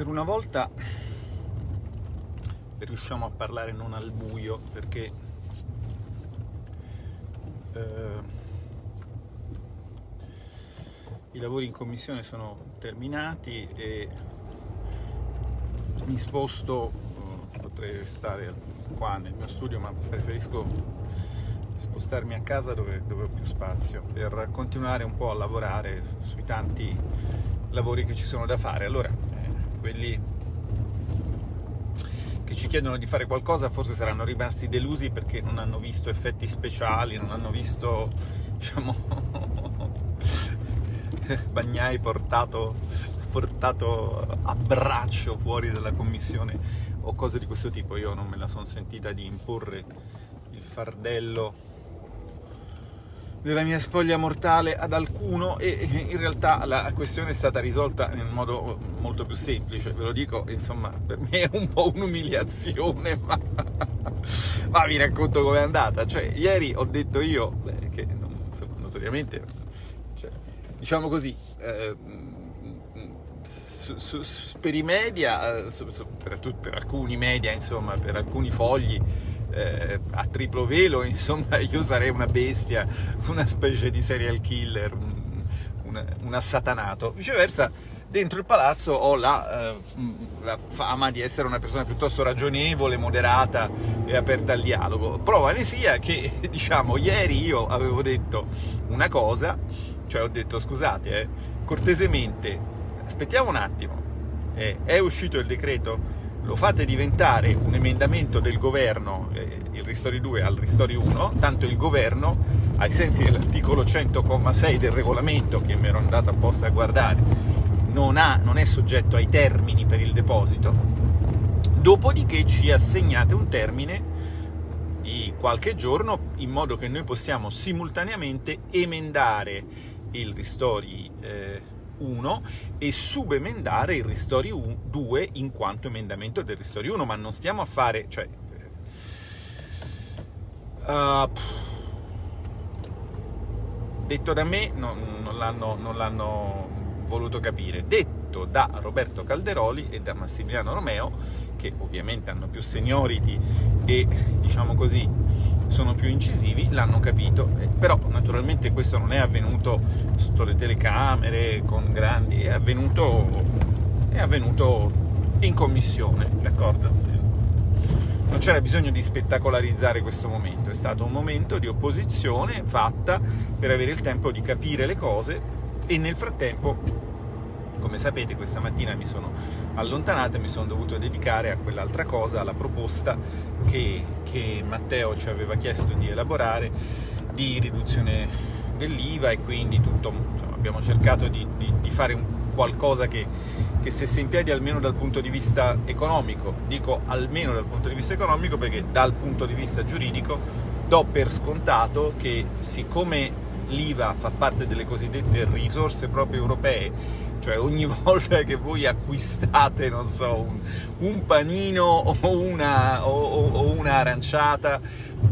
per una volta riusciamo a parlare non al buio perché eh, i lavori in commissione sono terminati e mi sposto, eh, potrei stare qua nel mio studio ma preferisco spostarmi a casa dove, dove ho più spazio per continuare un po' a lavorare sui tanti lavori che ci sono da fare. Allora, quelli che ci chiedono di fare qualcosa forse saranno rimasti delusi perché non hanno visto effetti speciali, non hanno visto, diciamo, Bagnai portato, portato a braccio fuori dalla commissione o cose di questo tipo. Io non me la sono sentita di imporre il fardello della mia spoglia mortale ad alcuno e in realtà la questione è stata risolta in modo molto più semplice, ve lo dico, insomma, per me è un po' un'umiliazione, ma... ma vi racconto com'è andata. Cioè, ieri ho detto io, beh, che insomma, notoriamente, cioè, diciamo così, eh, su, su, per i media, eh, su, per, per alcuni media, insomma, per alcuni fogli, eh, a triplo velo, insomma io sarei una bestia, una specie di serial killer, un, un, un assatanato. Viceversa, dentro il palazzo ho la, eh, la, fama di essere una persona piuttosto ragionevole, moderata e aperta al dialogo. Prova ne sia che, diciamo, ieri io avevo detto una cosa, cioè ho detto scusate, eh, cortesemente, aspettiamo un attimo, eh, è uscito il decreto lo fate diventare un emendamento del governo, eh, il Ristori 2 al Ristori 1, tanto il governo, ai sensi dell'articolo 100,6 del regolamento, che mi ero andato apposta a guardare, non, ha, non è soggetto ai termini per il deposito, dopodiché ci assegnate un termine di qualche giorno in modo che noi possiamo simultaneamente emendare il Ristori eh, 1 e subemendare il Ristori 2 in quanto emendamento del Ristori 1, ma non stiamo a fare... Cioè, uh, detto da me non, non l'hanno voluto capire. Detto da Roberto Calderoli e da Massimiliano Romeo, che ovviamente hanno più seniority e, diciamo così, sono più incisivi, l'hanno capito, eh, però naturalmente questo non è avvenuto sotto le telecamere, con grandi, è avvenuto, è avvenuto in commissione, d'accordo? Non c'era bisogno di spettacolarizzare questo momento, è stato un momento di opposizione fatta per avere il tempo di capire le cose e nel frattempo come sapete questa mattina mi sono allontanato e mi sono dovuto dedicare a quell'altra cosa, alla proposta che, che Matteo ci aveva chiesto di elaborare di riduzione dell'IVA e quindi tutto, insomma, abbiamo cercato di, di, di fare qualcosa che, che stesse in piedi almeno dal punto di vista economico. Dico almeno dal punto di vista economico perché dal punto di vista giuridico do per scontato che siccome l'IVA fa parte delle cosiddette risorse proprie europee cioè ogni volta che voi acquistate, non so, un, un panino o una, o, o una aranciata,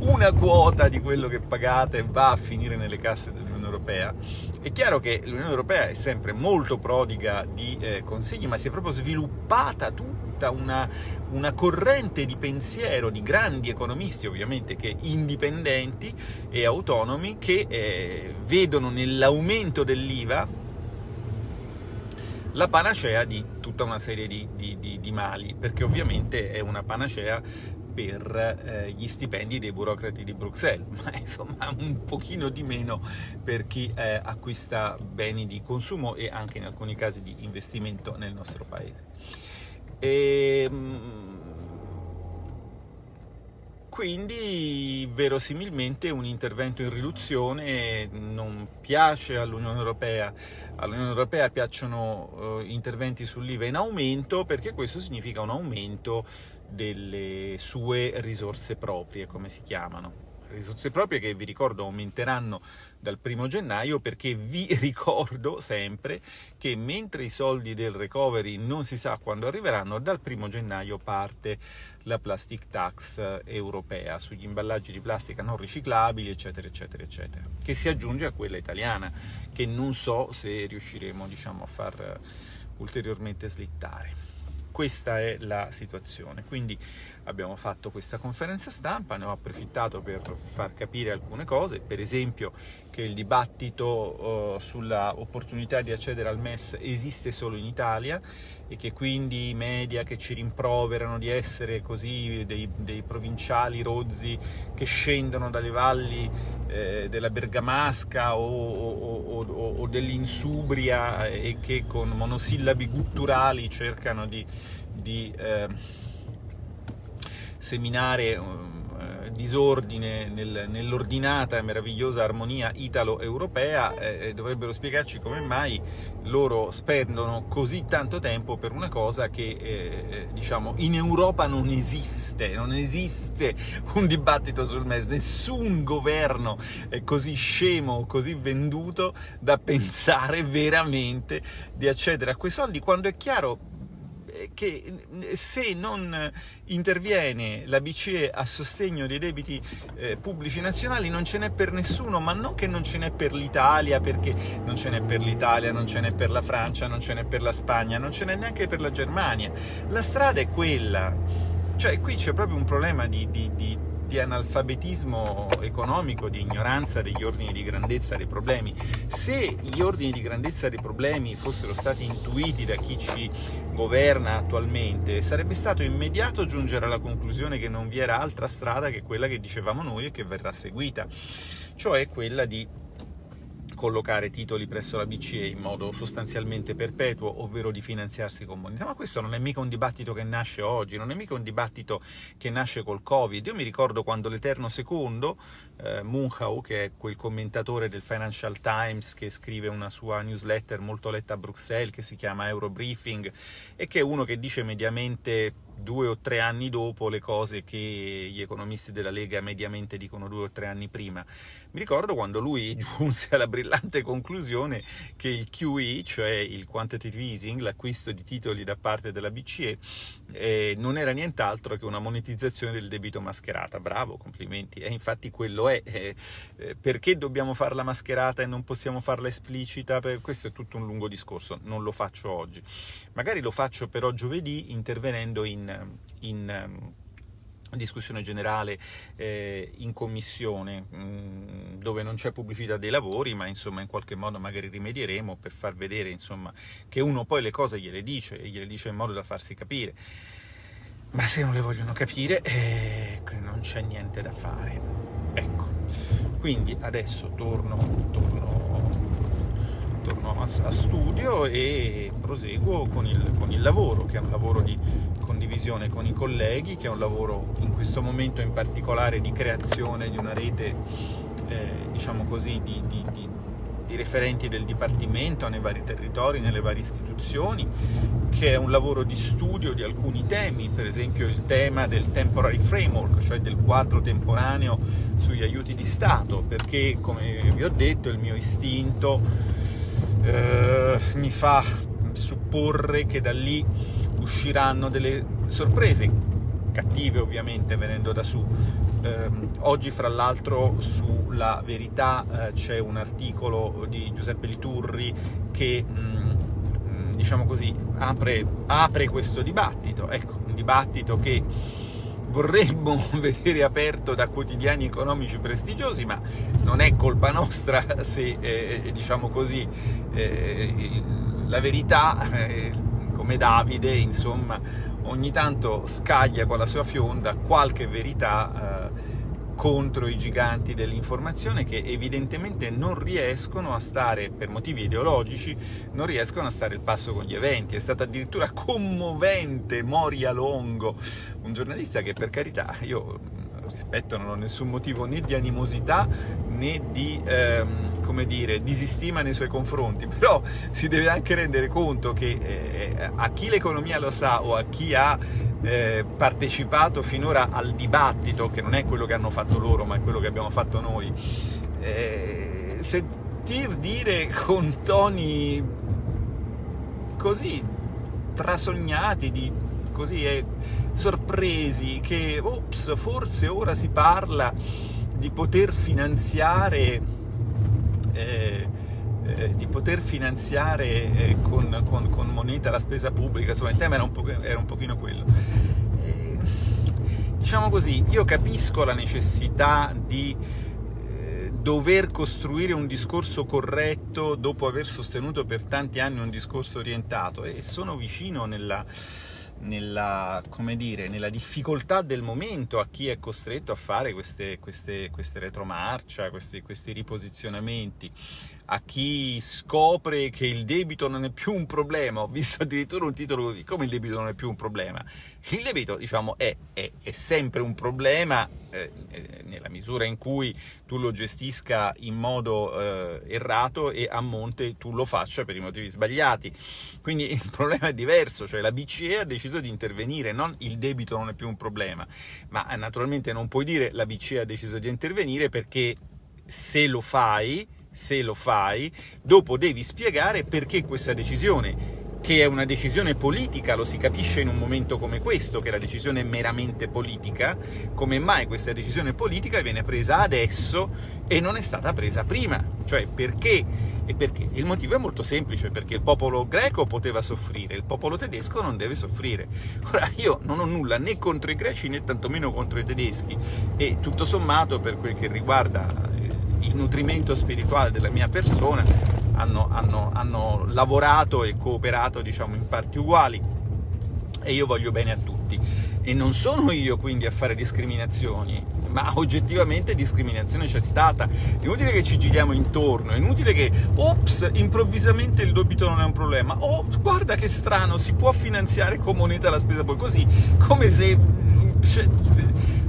una quota di quello che pagate va a finire nelle casse dell'Unione Europea. È chiaro che l'Unione Europea è sempre molto prodiga di eh, consigli, ma si è proprio sviluppata tutta una, una, corrente di pensiero di grandi economisti, ovviamente, che indipendenti e autonomi, che eh, vedono nell'aumento dell'IVA la panacea di tutta una serie di, di, di, di mali, perché ovviamente è una panacea per eh, gli stipendi dei burocrati di Bruxelles, ma insomma un pochino di meno per chi eh, acquista beni di consumo e anche in alcuni casi di investimento nel nostro paese. E, ehm, quindi verosimilmente un intervento in riduzione non piace all'Unione Europea. All'Unione Europea piacciono uh, interventi sull'IVA in aumento perché questo significa un aumento delle sue risorse proprie, come si chiamano risorse proprie che vi ricordo aumenteranno dal primo gennaio perché vi ricordo sempre che mentre i soldi del recovery non si sa quando arriveranno, dal primo gennaio parte la plastic tax europea sugli imballaggi di plastica non riciclabili, eccetera, eccetera, eccetera, che si aggiunge a quella italiana, che non so se riusciremo diciamo, a far ulteriormente slittare. Questa è la situazione. Quindi abbiamo fatto questa conferenza stampa, ne ho approfittato per far capire alcune cose, per esempio che il dibattito uh, sulla opportunità di accedere al MES esiste solo in Italia e che quindi i media che ci rimproverano di essere così dei, dei provinciali rozzi che scendono dalle valli eh, della Bergamasca o, o, o, o dell'Insubria e che con monosillabi gutturali cercano di, di eh, seminare uh, disordine nel, nell'ordinata e meravigliosa armonia italo-europea, eh, dovrebbero spiegarci come mai loro spendono così tanto tempo per una cosa che eh, diciamo in Europa non esiste, non esiste un dibattito sul MES, nessun governo è così scemo, così venduto da pensare veramente di accedere a quei soldi quando è chiaro che se non interviene la BCE a sostegno dei debiti eh, pubblici nazionali non ce n'è per nessuno, ma non che non ce n'è per l'Italia, perché non ce n'è per l'Italia, non ce n'è per la Francia, non ce n'è per la Spagna, non ce n'è neanche per la Germania. La strada è quella. Cioè qui c'è proprio un problema di, di, di di analfabetismo economico, di ignoranza degli ordini di grandezza dei problemi. Se gli ordini di grandezza dei problemi fossero stati intuiti da chi ci governa attualmente, sarebbe stato immediato giungere alla conclusione che non vi era altra strada che quella che dicevamo noi e che verrà seguita, cioè quella di collocare titoli presso la BCE in modo sostanzialmente perpetuo, ovvero di finanziarsi con moneta. Ma questo non è mica un dibattito che nasce oggi, non è mica un dibattito che nasce col Covid. Io mi ricordo quando l'Eterno Secondo, eh, Munchau, che è quel commentatore del Financial Times che scrive una sua newsletter molto letta a Bruxelles, che si chiama Eurobriefing, e che è uno che dice mediamente due o tre anni dopo le cose che gli economisti della Lega mediamente dicono due o tre anni prima. Mi ricordo quando lui giunse alla brillante conclusione che il QE, cioè il quantitative easing, l'acquisto di titoli da parte della BCE, eh, non era nient'altro che una monetizzazione del debito mascherata. Bravo, complimenti. E infatti quello è. Eh, eh, perché dobbiamo farla mascherata e non possiamo farla esplicita? Per... Questo è tutto un lungo discorso, non lo faccio oggi. Magari lo faccio però giovedì intervenendo in in, ehm, discussione generale eh, in commissione mh, mm, dove non c'è pubblicità dei lavori ma insomma in qualche modo magari rimedieremo per far vedere insomma che uno poi le cose gliele dice e gliele dice in modo da farsi capire. Ma se non le vogliono capire eh, non c'è niente da fare. Ecco. Quindi adesso torno, torno torno a, a, studio e proseguo con il, con il lavoro che è un lavoro di condivisione con i colleghi, che è un lavoro in questo momento in particolare di creazione di una rete, eh, diciamo così, di, di, di, di, referenti del Dipartimento nei vari territori, nelle varie istituzioni, che è un lavoro di studio di alcuni temi, per esempio il tema del temporary framework, cioè del quadro temporaneo sugli aiuti di Stato, perché come vi ho detto il mio istinto eh, mi fa supporre che da lì usciranno delle sorprese, cattive ovviamente venendo da su. Eh, oggi fra l'altro sulla Verità eh, c'è un articolo di Giuseppe Liturri che mh, mm, diciamo così apre, apre questo dibattito, ecco, un dibattito che vorremmo vedere aperto da quotidiani economici prestigiosi, ma non è colpa nostra se, eh, diciamo così, eh, la verità eh, come Davide, insomma, ogni tanto scaglia con la sua fionda qualche verità eh, contro i giganti dell'informazione che evidentemente non riescono a stare, per motivi ideologici, non riescono a stare il passo con gli eventi. È stato addirittura commovente Moria Longo, un giornalista che per carità io rispetto non ho nessun motivo né di animosità né di, ehm, come dire, disistima nei suoi confronti, però si deve anche rendere conto che eh, a chi l'economia lo sa o a chi ha eh, partecipato finora al dibattito, che non è quello che hanno fatto loro ma è quello che abbiamo fatto noi, eh, sentir dire con toni così trasognati di così è sorpresi che ops, forse ora si parla di poter finanziare eh, eh, di poter finanziare eh, con, con, con, moneta la spesa pubblica, insomma il tema era un, po era un pochino quello. Eh, diciamo così, io capisco la necessità di dover costruire un discorso corretto dopo aver sostenuto per tanti anni un discorso orientato e sono vicino nella nella, dire, nella, difficoltà del momento a chi è costretto a fare queste, queste, queste retromarcia, questi, questi riposizionamenti, a chi scopre che il debito non è più un problema, ho visto addirittura un titolo così, come il debito non è più un problema? Il debito, diciamo, è, è, è sempre un problema eh, eh, nella misura in cui tu lo gestisca in modo eh, errato e a monte tu lo faccia per i motivi sbagliati. Quindi il problema è diverso, cioè la BCE ha deciso di intervenire, non il debito non è più un problema, ma naturalmente non puoi dire la BCE ha deciso di intervenire perché se lo fai se lo fai, dopo devi spiegare perché questa decisione che è una decisione politica, lo si capisce in un momento come questo, che la decisione è meramente politica, come mai questa decisione politica viene presa adesso e non è stata presa prima? Cioè, perché? E perché? Il motivo è molto semplice, perché il popolo greco poteva soffrire, il popolo tedesco non deve soffrire. Ora, io non ho nulla né contro i greci né tantomeno contro i tedeschi, e tutto sommato, per quel che riguarda il nutrimento spirituale della mia persona, hanno, hanno, hanno lavorato e cooperato diciamo, in parti uguali e io voglio bene a tutti. E non sono io quindi a fare discriminazioni, ma oggettivamente discriminazione c'è stata. È inutile che ci giriamo intorno, è inutile che, ops, improvvisamente il debito non è un problema, oh, guarda che strano, si può finanziare con moneta la spesa poi così, come se cioè,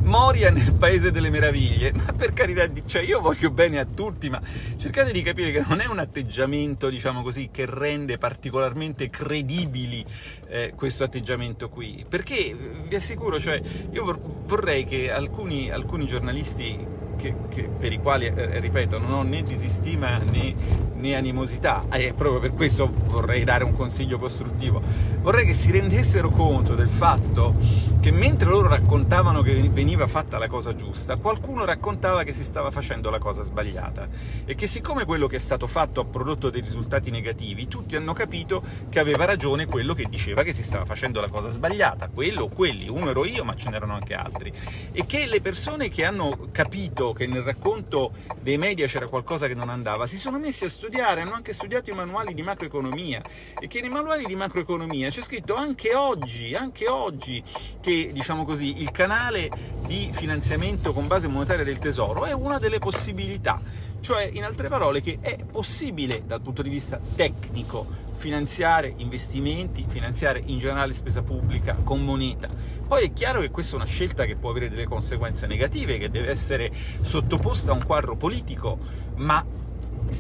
Moria nel Paese delle Meraviglie, ma per carità cioè io voglio bene a tutti, ma cercate di capire che non è un atteggiamento, diciamo così, che rende particolarmente credibili eh, questo atteggiamento qui, perché vi assicuro, cioè, io vorrei che alcuni, alcuni giornalisti che, che, per i quali, eh, ripeto, non ho né disistima né, né animosità, e proprio per questo vorrei dare un consiglio costruttivo, vorrei che si rendessero conto del fatto che mentre loro raccontavano che veniva fatta la cosa giusta, qualcuno raccontava che si stava facendo la cosa sbagliata, e che siccome quello che è stato fatto ha prodotto dei risultati negativi, tutti hanno capito che aveva ragione quello che diceva che si stava facendo la cosa sbagliata, quello o quelli, uno ero io ma ce n'erano anche altri, e che le persone che hanno capito che nel racconto dei media c'era qualcosa che non andava, si sono messi a studiare, hanno anche studiato i manuali di macroeconomia. E che nei manuali di macroeconomia c'è scritto anche oggi, anche oggi, che diciamo così, il canale di finanziamento con base monetaria del tesoro è una delle possibilità, cioè in altre parole che è possibile dal punto di vista tecnico finanziare investimenti, finanziare in generale spesa pubblica con moneta. Poi è chiaro che questa è una scelta che può avere delle conseguenze negative, che deve essere sottoposta a un quadro politico, ma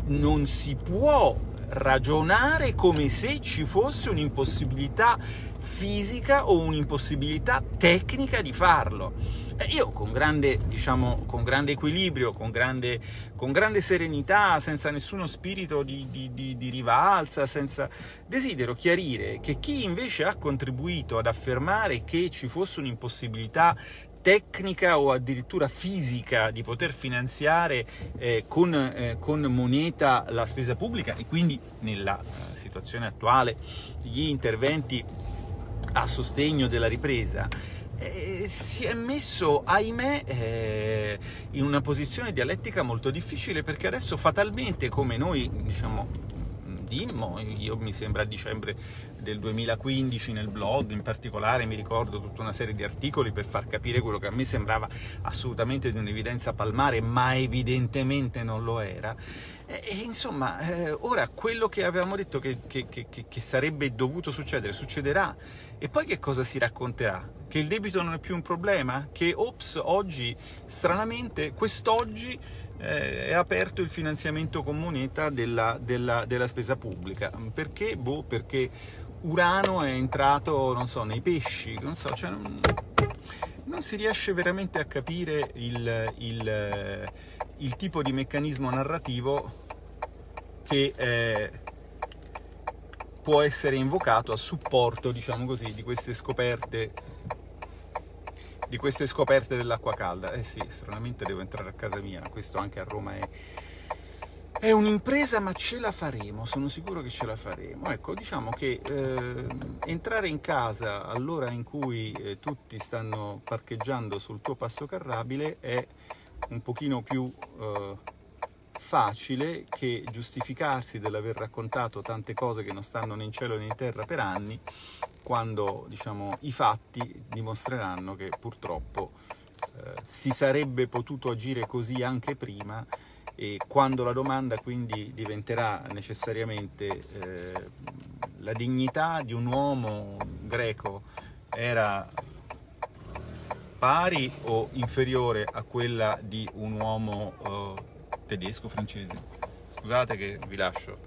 non si può ragionare come se ci fosse un'impossibilità fisica o un'impossibilità tecnica di farlo. Io con grande, diciamo, con grande equilibrio, con grande, con grande, serenità, senza nessuno spirito di, di, di, di rivalsa, senza... desidero chiarire che chi invece ha contribuito ad affermare che ci fosse un'impossibilità tecnica o addirittura fisica di poter finanziare eh, con, eh, con, moneta la spesa pubblica e quindi nella eh, situazione attuale gli interventi a sostegno della ripresa, eh, si è messo, ahimè, eh, in una posizione dialettica molto difficile perché adesso fatalmente, come noi diciamo Dimmo, io mi sembra a dicembre del 2015 nel blog in particolare mi ricordo tutta una serie di articoli per far capire quello che a me sembrava assolutamente di un'evidenza palmare, ma evidentemente non lo era. E, e insomma, eh, ora quello che avevamo detto che, che, che, che sarebbe dovuto succedere, succederà. E poi che cosa si racconterà? Che il debito non è più un problema? Che, ops, oggi, stranamente, quest'oggi eh, è aperto il finanziamento con moneta della, della, della spesa pubblica. Perché? Boh, perché Urano è entrato, non so, nei pesci, non so, cioè non, non si riesce veramente a capire il, il, il tipo di meccanismo narrativo che eh, può essere invocato a supporto, diciamo così, di queste scoperte di queste scoperte dell'acqua calda. Eh sì, stranamente devo entrare a casa mia, questo anche a Roma è, È un'impresa ma ce la faremo, sono sicuro che ce la faremo. Ecco, diciamo che eh, entrare in casa all'ora in cui eh, tutti stanno parcheggiando sul tuo passo carrabile è un pochino più eh, facile che giustificarsi dell'aver raccontato tante cose che non stanno né in cielo né in terra per anni, quando diciamo, i fatti dimostreranno che purtroppo eh, si sarebbe potuto agire così anche prima e quando la domanda quindi diventerà necessariamente eh, la dignità di un uomo greco era pari o inferiore a quella di un uomo eh, tedesco, francese? Scusate che vi lascio.